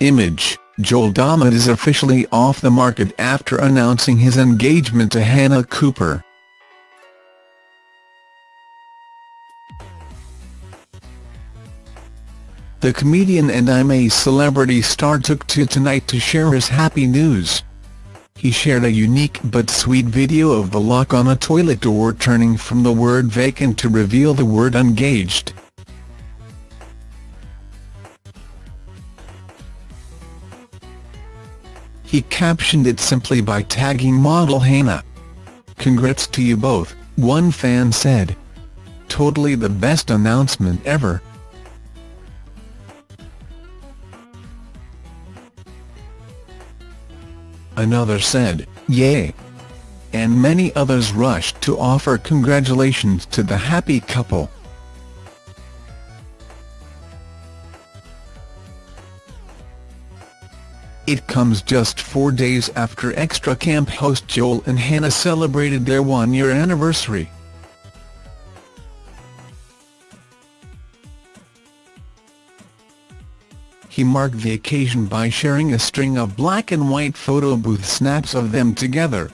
Image, Joel Dommett is officially off the market after announcing his engagement to Hannah Cooper. The comedian and I'm a Celebrity star took to Tonight to share his happy news. He shared a unique but sweet video of the lock on a toilet door turning from the word vacant to reveal the word engaged. He captioned it simply by tagging model Hannah. Congrats to you both, one fan said. Totally the best announcement ever. Another said, yay. And many others rushed to offer congratulations to the happy couple. It comes just four days after Extra Camp host Joel and Hannah celebrated their one-year anniversary. He marked the occasion by sharing a string of black and white photo booth snaps of them together.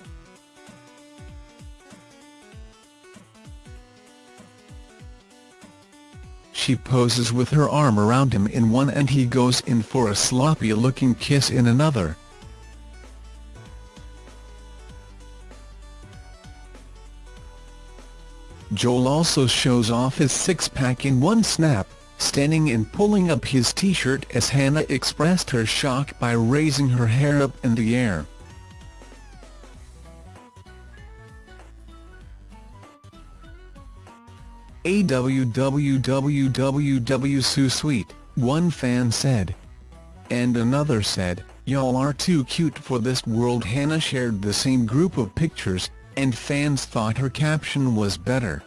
She poses with her arm around him in one and he goes in for a sloppy-looking kiss in another. Joel also shows off his six-pack in one snap, standing and pulling up his t-shirt as Hannah expressed her shock by raising her hair up in the air. So sweet, one fan said. And another said, y'all are too cute for this world Hannah shared the same group of pictures, and fans thought her caption was better.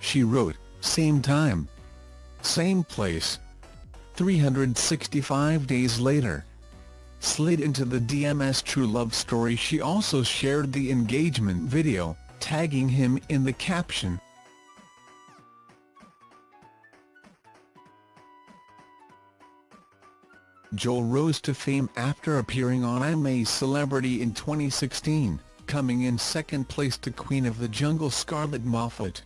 She wrote, same time. Same place. 365 days later slid into the DMS True Love story she also shared the engagement video, tagging him in the caption. Joel rose to fame after appearing on I'm a Celebrity in 2016, coming in second place to Queen of the Jungle Scarlett Moffatt.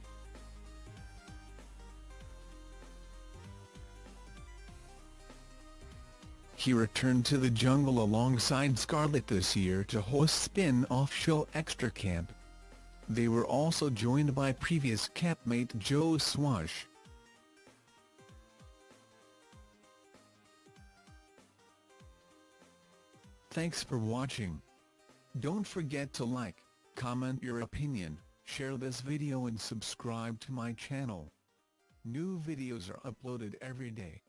He returned to the jungle alongside Scarlett this year to host spin-off show Extra Camp. They were also joined by previous campmate Joe Swash. Thanks for watching. Don't forget to like, comment your opinion, share this video and subscribe to my channel. New videos are uploaded every day.